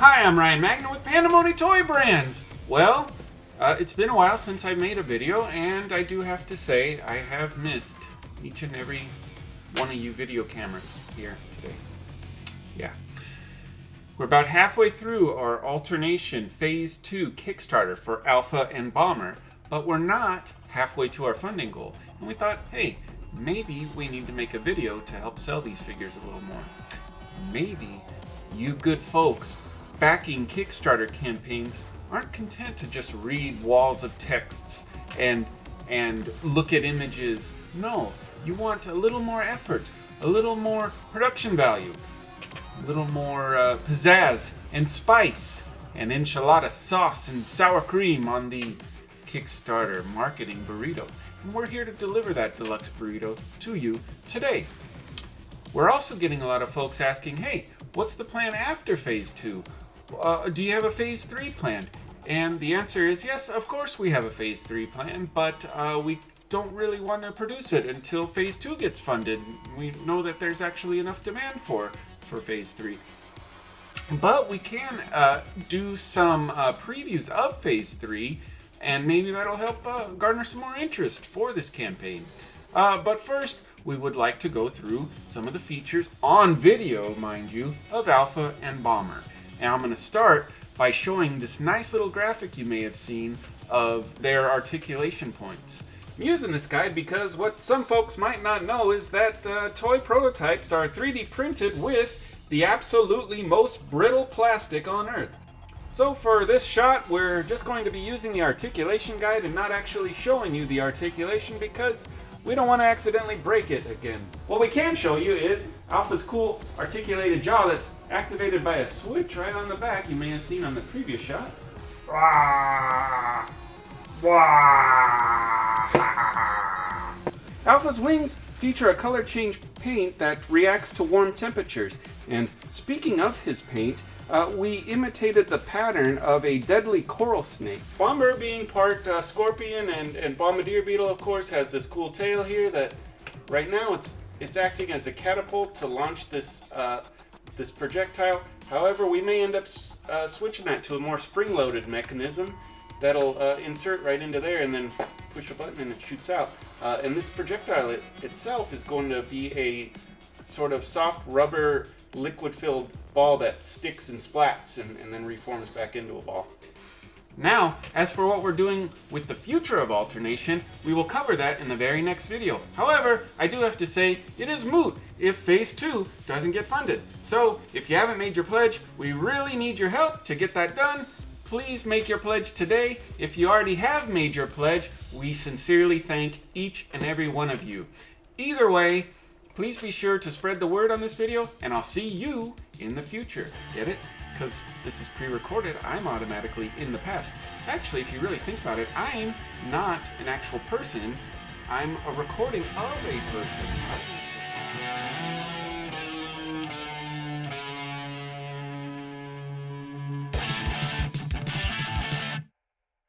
Hi, I'm Ryan Magna with Pandemony Toy Brands. Well, uh, it's been a while since I made a video, and I do have to say I have missed each and every one of you video cameras here today. Yeah. We're about halfway through our alternation phase two Kickstarter for Alpha and Bomber, but we're not halfway to our funding goal. And we thought, hey, maybe we need to make a video to help sell these figures a little more. Maybe you good folks backing Kickstarter campaigns aren't content to just read walls of texts and and look at images. No, you want a little more effort, a little more production value, a little more uh, pizzazz and spice and enchilada sauce and sour cream on the Kickstarter marketing burrito. And we're here to deliver that deluxe burrito to you today. We're also getting a lot of folks asking, hey, what's the plan after phase two? Uh, do you have a phase three planned? And the answer is yes, of course we have a phase three plan, but uh, we don't really want to produce it until phase two gets funded. We know that there's actually enough demand for for phase three. But we can uh, do some uh, previews of phase three, and maybe that'll help uh, garner some more interest for this campaign. Uh, but first, we would like to go through some of the features on video, mind you, of Alpha and Bomber. And I'm going to start by showing this nice little graphic you may have seen of their articulation points. I'm using this guide because what some folks might not know is that uh, toy prototypes are 3D printed with the absolutely most brittle plastic on Earth. So for this shot, we're just going to be using the articulation guide and not actually showing you the articulation because we don't want to accidentally break it again. What we can show you is Alpha's cool articulated jaw that's activated by a switch right on the back you may have seen on the previous shot. Alpha's wings feature a color change paint that reacts to warm temperatures. And speaking of his paint, uh, we imitated the pattern of a deadly coral snake. Bomber being part uh, scorpion and, and bombardier beetle, of course, has this cool tail here that right now it's it's acting as a catapult to launch this uh, this projectile. However, we may end up uh, switching that to a more spring-loaded mechanism that'll uh, insert right into there and then push a button and it shoots out. Uh, and this projectile it, itself is going to be a sort of soft rubber liquid-filled ball that sticks and splats and, and then reforms back into a ball. Now, as for what we're doing with the future of alternation, we will cover that in the very next video. However, I do have to say, it is moot if Phase 2 doesn't get funded. So, if you haven't made your pledge, we really need your help to get that done. Please make your pledge today. If you already have made your pledge, we sincerely thank each and every one of you. Either way, Please be sure to spread the word on this video, and I'll see you in the future. Get it? Because this is pre-recorded, I'm automatically in the past. Actually, if you really think about it, I'm not an actual person. I'm a recording of a person.